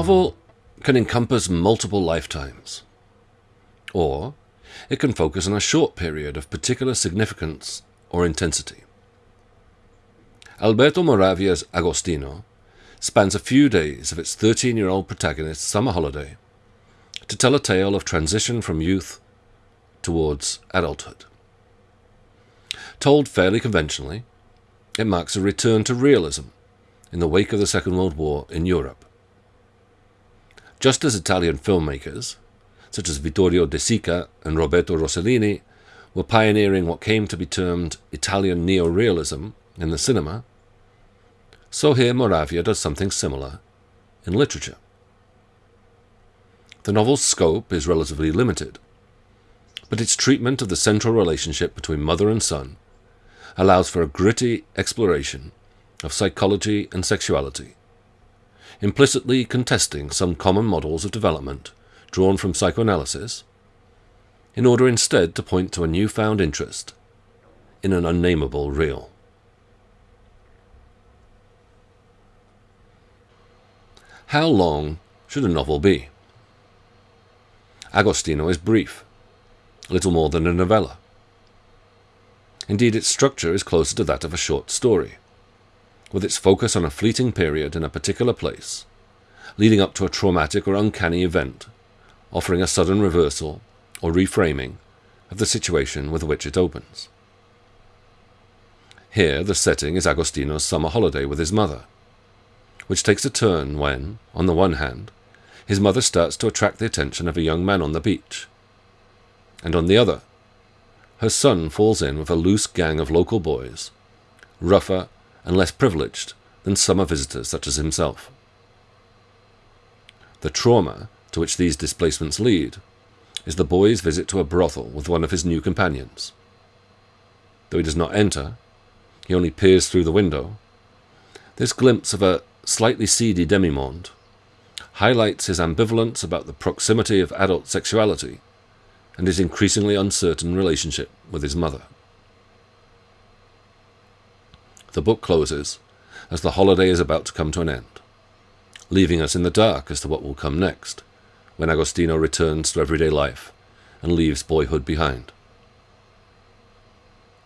Novel can encompass multiple lifetimes, or it can focus on a short period of particular significance or intensity. Alberto Moravia's Agostino spans a few days of its 13 year old protagonist's summer holiday to tell a tale of transition from youth towards adulthood. Told fairly conventionally, it marks a return to realism in the wake of the Second World War in Europe. Just as Italian filmmakers, such as Vittorio De Sica and Roberto Rossellini, were pioneering what came to be termed Italian neorealism in the cinema, so here Moravia does something similar in literature. The novel's scope is relatively limited, but its treatment of the central relationship between mother and son allows for a gritty exploration of psychology and sexuality, implicitly contesting some common models of development drawn from psychoanalysis, in order instead to point to a newfound interest in an unnameable real. How long should a novel be? Agostino is brief, little more than a novella. Indeed, its structure is closer to that of a short story, with its focus on a fleeting period in a particular place, leading up to a traumatic or uncanny event, offering a sudden reversal or reframing of the situation with which it opens. Here, the setting is Agostino's summer holiday with his mother, which takes a turn when, on the one hand, his mother starts to attract the attention of a young man on the beach, and on the other, her son falls in with a loose gang of local boys, rougher and less privileged than summer visitors such as himself. The trauma to which these displacements lead is the boy's visit to a brothel with one of his new companions. Though he does not enter, he only peers through the window. This glimpse of a slightly seedy demimonde highlights his ambivalence about the proximity of adult sexuality and his increasingly uncertain relationship with his mother. The book closes as the holiday is about to come to an end, leaving us in the dark as to what will come next when Agostino returns to everyday life and leaves boyhood behind.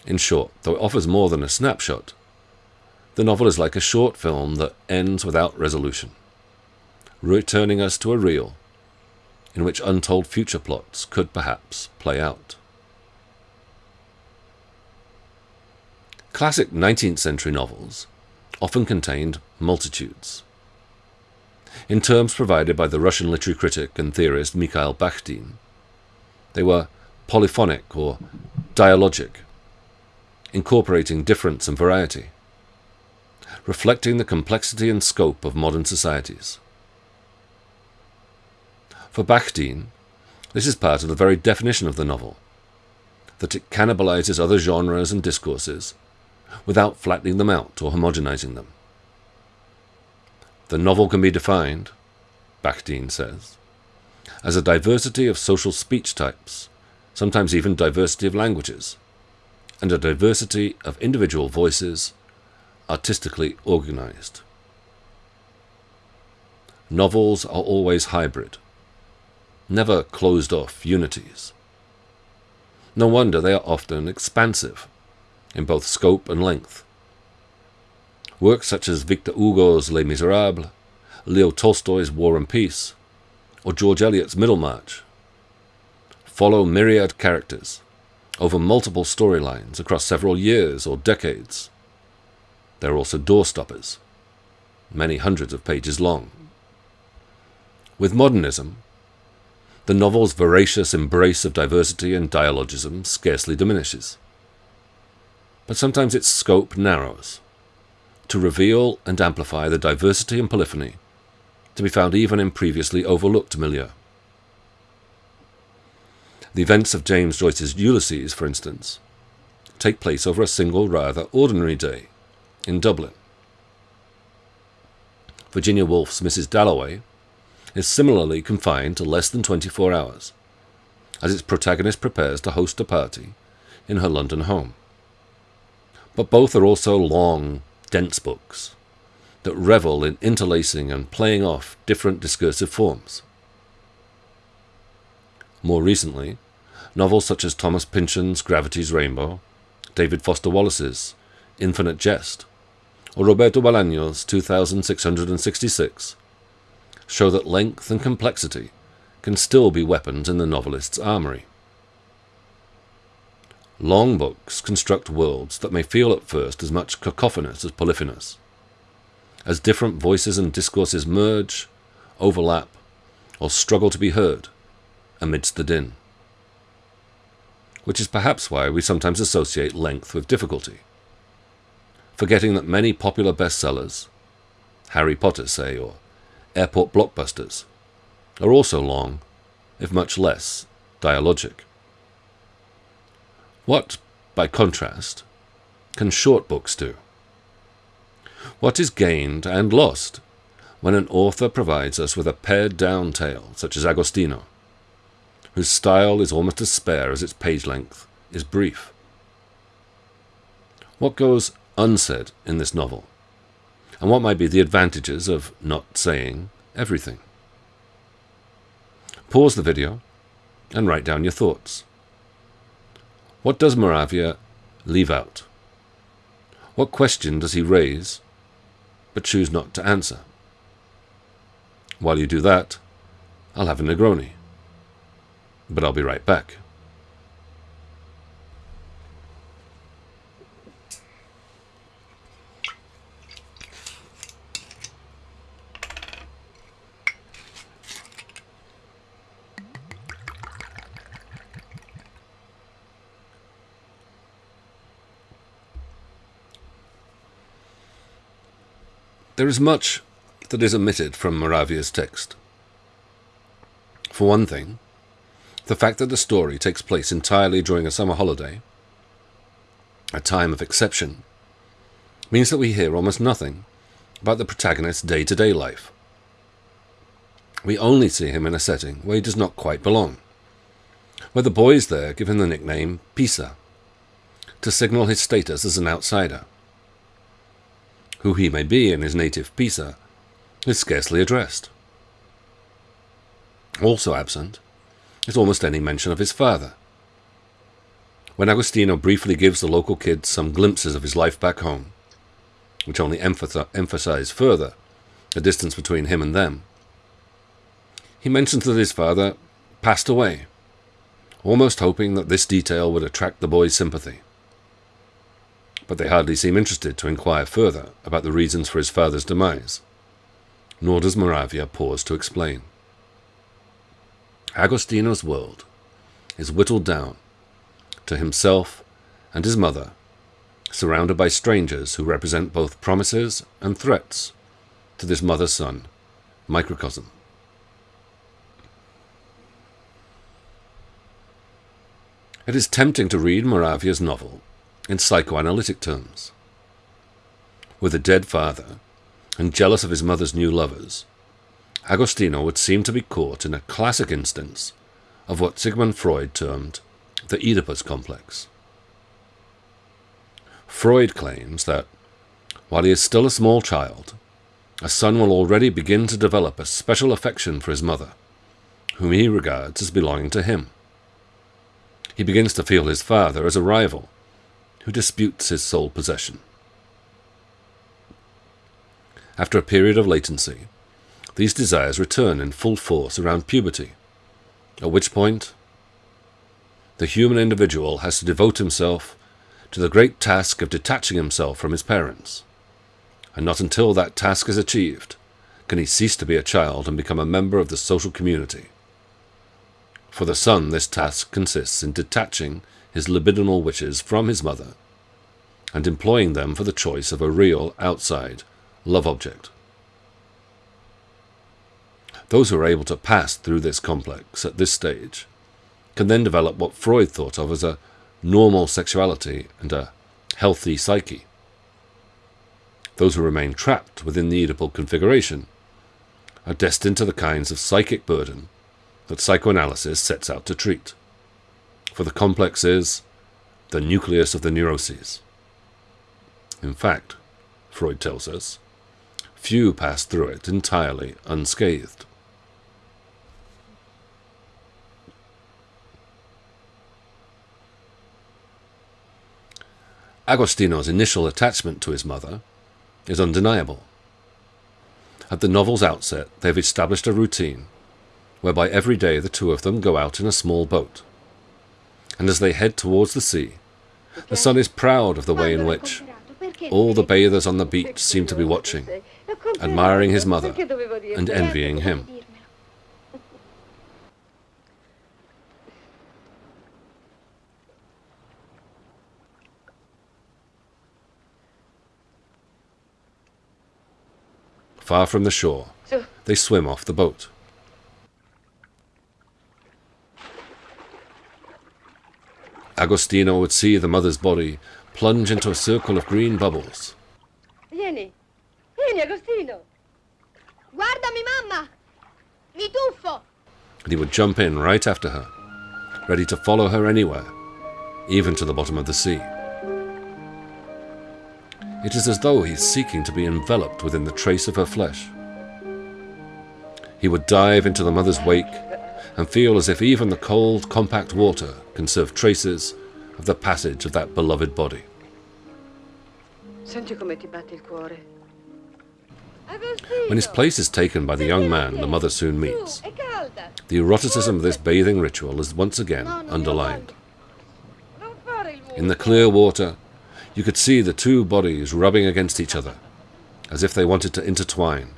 In short, though it offers more than a snapshot, the novel is like a short film that ends without resolution, returning us to a reel in which untold future plots could perhaps play out. Classic 19th century novels often contained multitudes. In terms provided by the Russian literary critic and theorist Mikhail Bakhtin, they were polyphonic or dialogic, incorporating difference and variety, reflecting the complexity and scope of modern societies. For Bakhtin, this is part of the very definition of the novel, that it cannibalizes other genres and discourses without flattening them out or homogenizing them. The novel can be defined, Bakhtin says, as a diversity of social speech types, sometimes even diversity of languages, and a diversity of individual voices, artistically organized. Novels are always hybrid, never closed off unities. No wonder they are often expansive in both scope and length. Works such as Victor Hugo's Les Miserables, Leo Tolstoy's War and Peace, or George Eliot's Middlemarch follow myriad characters over multiple storylines across several years or decades. There are also doorstoppers, many hundreds of pages long. With modernism, the novel's voracious embrace of diversity and dialogism scarcely diminishes. But sometimes its scope narrows to reveal and amplify the diversity and polyphony to be found even in previously overlooked milieu. The events of James Joyce's Ulysses, for instance, take place over a single rather ordinary day in Dublin. Virginia Woolf's Mrs. Dalloway is similarly confined to less than 24 hours, as its protagonist prepares to host a party in her London home. But both are also long, dense books, that revel in interlacing and playing off different discursive forms. More recently, novels such as Thomas Pynchon's Gravity's Rainbow, David Foster Wallace's Infinite Jest, or Roberto Bolaño's 2666 show that length and complexity can still be weapons in the novelist's armory. Long books construct worlds that may feel at first as much cacophonous as polyphonous, as different voices and discourses merge, overlap, or struggle to be heard amidst the din. Which is perhaps why we sometimes associate length with difficulty, forgetting that many popular bestsellers, Harry Potter, say, or airport blockbusters, are also long, if much less, dialogic. What, by contrast, can short books do? What is gained and lost when an author provides us with a pared down tale, such as Agostino, whose style is almost as spare as its page length is brief? What goes unsaid in this novel? And what might be the advantages of not saying everything? Pause the video and write down your thoughts. What does Moravia leave out? What question does he raise but choose not to answer? While you do that, I'll have a Negroni. But I'll be right back. There is much that is omitted from Moravia's text. For one thing, the fact that the story takes place entirely during a summer holiday, a time of exception, means that we hear almost nothing about the protagonist's day to day life. We only see him in a setting where he does not quite belong, where the boys there give him the nickname Pisa, to signal his status as an outsider who he may be in his native Pisa, is scarcely addressed. Also absent is almost any mention of his father. When Agostino briefly gives the local kids some glimpses of his life back home, which only emphasize further the distance between him and them, he mentions that his father passed away, almost hoping that this detail would attract the boy's sympathy but they hardly seem interested to inquire further about the reasons for his father's demise. Nor does Moravia pause to explain. Agostino's world is whittled down to himself and his mother, surrounded by strangers who represent both promises and threats to this mother son microcosm. It is tempting to read Moravia's novel in psychoanalytic terms. With a dead father, and jealous of his mother's new lovers, Agostino would seem to be caught in a classic instance of what Sigmund Freud termed the Oedipus complex. Freud claims that, while he is still a small child, a son will already begin to develop a special affection for his mother, whom he regards as belonging to him. He begins to feel his father as a rival, who disputes his sole possession. After a period of latency, these desires return in full force around puberty, at which point the human individual has to devote himself to the great task of detaching himself from his parents, and not until that task is achieved can he cease to be a child and become a member of the social community. For the son, this task consists in detaching his libidinal wishes from his mother and employing them for the choice of a real, outside, love object. Those who are able to pass through this complex at this stage can then develop what Freud thought of as a normal sexuality and a healthy psyche. Those who remain trapped within the Oedipal configuration are destined to the kinds of psychic burden that psychoanalysis sets out to treat for the complex is the nucleus of the neuroses. In fact, Freud tells us, few pass through it entirely unscathed. Agostino's initial attachment to his mother is undeniable. At the novel's outset, they've established a routine whereby every day the two of them go out in a small boat. And as they head towards the sea, the son is proud of the way in which all the bathers on the beach seem to be watching, admiring his mother and envying him. Far from the shore, they swim off the boat. Agostino would see the mother's body plunge into a circle of green bubbles. Vieni, vieni Agostino. Guardami, mamma! Mi tuffo! And he would jump in right after her, ready to follow her anywhere, even to the bottom of the sea. It is as though he's seeking to be enveloped within the trace of her flesh. He would dive into the mother's wake and feel as if even the cold, compact water can serve traces of the passage of that beloved body. Senti come ti batte il cuore. When his place is taken by the young man the mother soon meets, the eroticism of this bathing ritual is once again underlined. Non fare il muso. In the clear water, you could see the two bodies rubbing against each other, as if they wanted to intertwine,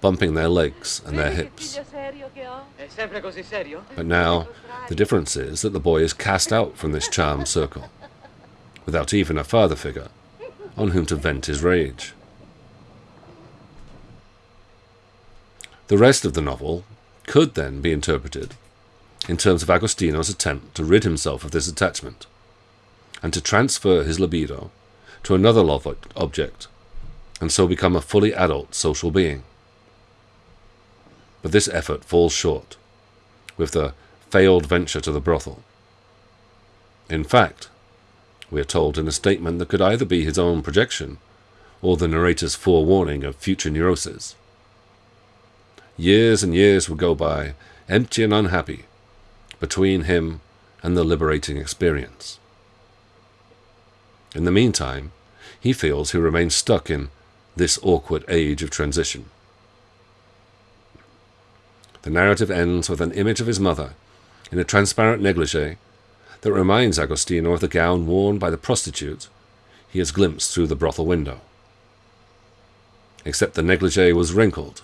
bumping their legs and their hips. Figlio serio che ho? È sempre così serio? But now, the difference is that the boy is cast out from this charmed circle, without even a father figure on whom to vent his rage. The rest of the novel could then be interpreted in terms of Agostino's attempt to rid himself of this attachment and to transfer his libido to another love object and so become a fully adult social being. But this effort falls short with the failed venture to the brothel. In fact, we are told in a statement that could either be his own projection or the narrator's forewarning of future neuroses. Years and years would go by, empty and unhappy, between him and the liberating experience. In the meantime, he feels he remains stuck in this awkward age of transition. The narrative ends with an image of his mother in a transparent negligee that reminds Agostino of the gown worn by the prostitute he has glimpsed through the brothel window. Except the negligee was wrinkled,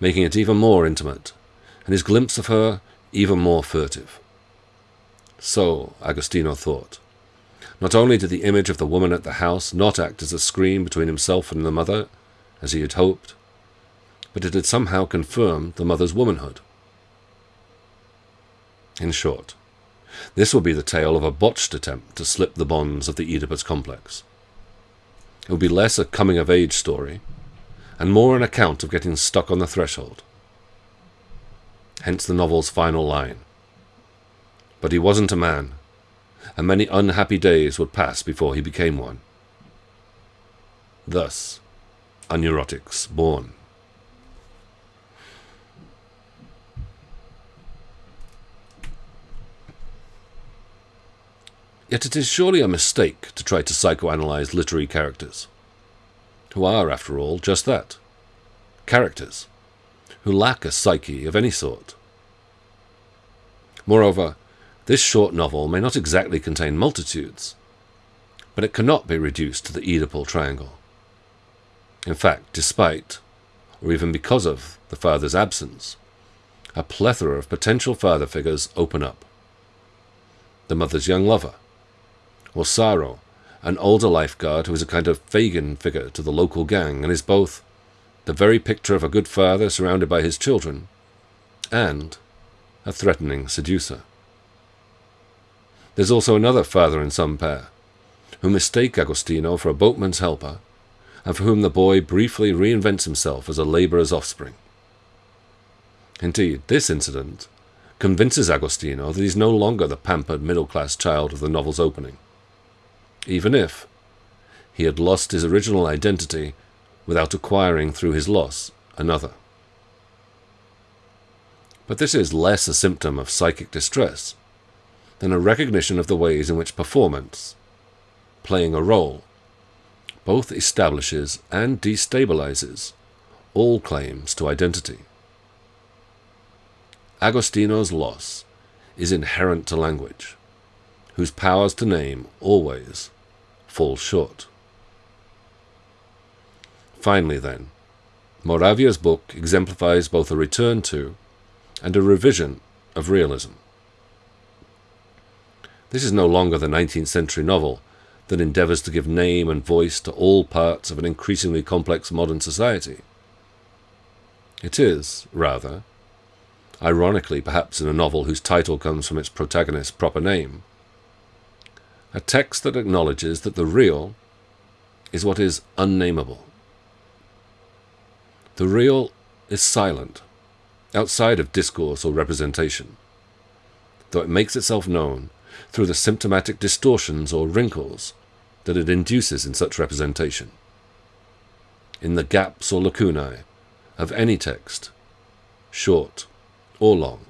making it even more intimate, and his glimpse of her even more furtive. So, Agostino thought. Not only did the image of the woman at the house not act as a screen between himself and the mother, as he had hoped, but it had somehow confirmed the mother's womanhood. In short, this will be the tale of a botched attempt to slip the bonds of the Oedipus complex. It will be less a coming of age story, and more an account of getting stuck on the threshold. Hence the novel's final line. But he wasn't a man, and many unhappy days would pass before he became one. Thus, a neurotic's born. Yet it is surely a mistake to try to psychoanalyze literary characters, who are, after all, just that characters, who lack a psyche of any sort. Moreover, this short novel may not exactly contain multitudes, but it cannot be reduced to the Oedipal triangle. In fact, despite, or even because of, the father's absence, a plethora of potential father figures open up. The mother's young lover, or Saro, an older lifeguard who is a kind of Fagin figure to the local gang and is both the very picture of a good father surrounded by his children and a threatening seducer. There's also another father in some pair, who mistake Agostino for a boatman's helper, and for whom the boy briefly reinvents himself as a labourer's offspring. Indeed, this incident convinces Agostino that he's no longer the pampered middle class child of the novel's opening, even if he had lost his original identity without acquiring through his loss another. But this is less a symptom of psychic distress than a recognition of the ways in which performance, playing a role, both establishes and destabilizes all claims to identity. Agostino's loss is inherent to language, whose powers to name always fall short. Finally, then, Moravia's book exemplifies both a return to and a revision of realism. This is no longer the 19th century novel that endeavours to give name and voice to all parts of an increasingly complex modern society. It is, rather, ironically perhaps in a novel whose title comes from its protagonist's proper name, a text that acknowledges that the real is what is unnameable. The real is silent, outside of discourse or representation, though it makes itself known through the symptomatic distortions or wrinkles that it induces in such representation, in the gaps or lacunae of any text, short or long.